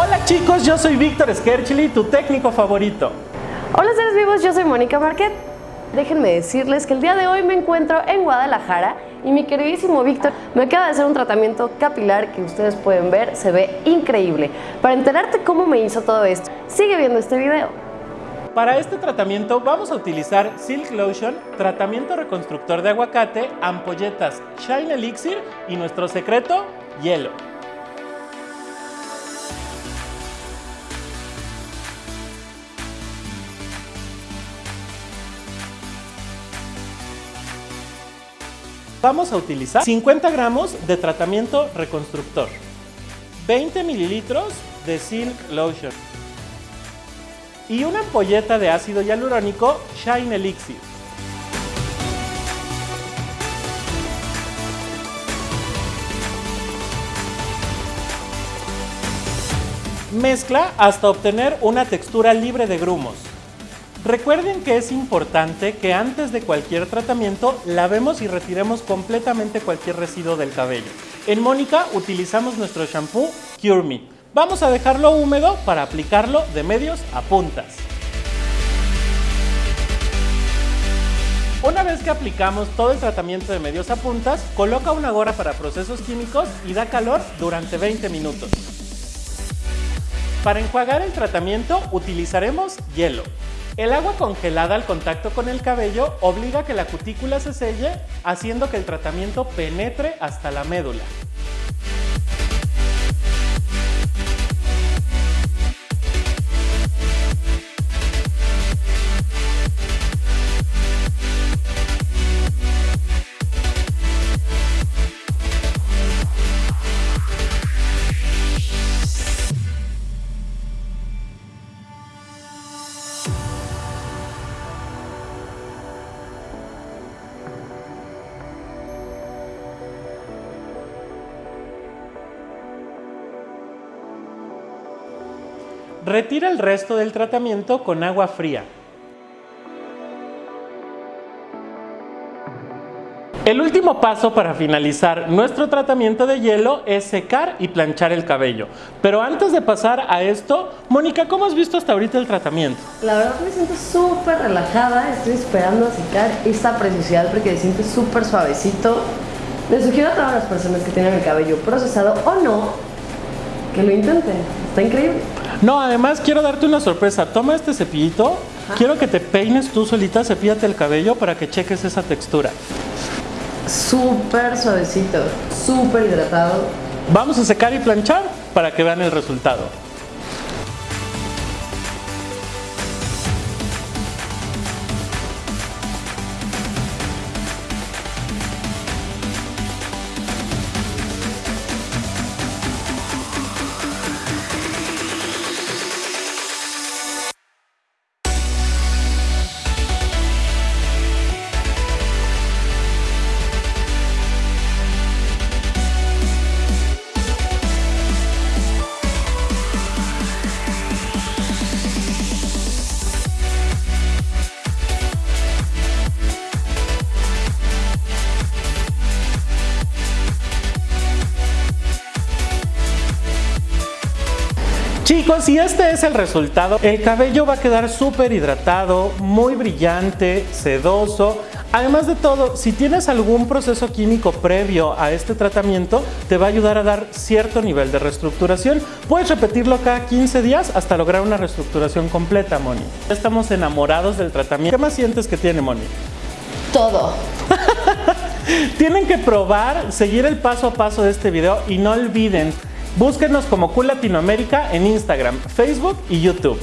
Hola chicos, yo soy Víctor Skerchili, tu técnico favorito. Hola seres vivos, yo soy Mónica Marquet. Déjenme decirles que el día de hoy me encuentro en Guadalajara y mi queridísimo Víctor me acaba de hacer un tratamiento capilar que ustedes pueden ver, se ve increíble. Para enterarte cómo me hizo todo esto, sigue viendo este video. Para este tratamiento vamos a utilizar Silk Lotion, tratamiento reconstructor de aguacate, ampolletas Shine Elixir y nuestro secreto, hielo. Vamos a utilizar 50 gramos de tratamiento reconstructor, 20 mililitros de Silk Lotion y una ampolleta de ácido hialurónico Shine Elixir. Mezcla hasta obtener una textura libre de grumos. Recuerden que es importante que antes de cualquier tratamiento lavemos y retiremos completamente cualquier residuo del cabello. En Mónica utilizamos nuestro shampoo Cure Me. Vamos a dejarlo húmedo para aplicarlo de medios a puntas. Una vez que aplicamos todo el tratamiento de medios a puntas, coloca una gorra para procesos químicos y da calor durante 20 minutos. Para enjuagar el tratamiento utilizaremos hielo. El agua congelada al contacto con el cabello obliga a que la cutícula se selle, haciendo que el tratamiento penetre hasta la médula. Retira el resto del tratamiento con agua fría. El último paso para finalizar nuestro tratamiento de hielo es secar y planchar el cabello. Pero antes de pasar a esto, Mónica, ¿cómo has visto hasta ahorita el tratamiento? La verdad me siento súper relajada, estoy esperando a secar esta preciosidad porque se siente súper suavecito. Les sugiero a todas las personas que tienen el cabello procesado o no, que lo intenten, está increíble. No, además quiero darte una sorpresa. Toma este cepillito. Quiero que te peines tú solita, cepíllate el cabello para que cheques esa textura. Súper suavecito, súper hidratado. Vamos a secar y planchar para que vean el resultado. Chicos, y este es el resultado. El cabello va a quedar súper hidratado, muy brillante, sedoso. Además de todo, si tienes algún proceso químico previo a este tratamiento, te va a ayudar a dar cierto nivel de reestructuración. Puedes repetirlo cada 15 días hasta lograr una reestructuración completa, Moni. Estamos enamorados del tratamiento. ¿Qué más sientes que tiene, Moni? Todo. Tienen que probar, seguir el paso a paso de este video y no olviden Búsquenos como Cool Latinoamérica en Instagram, Facebook y YouTube.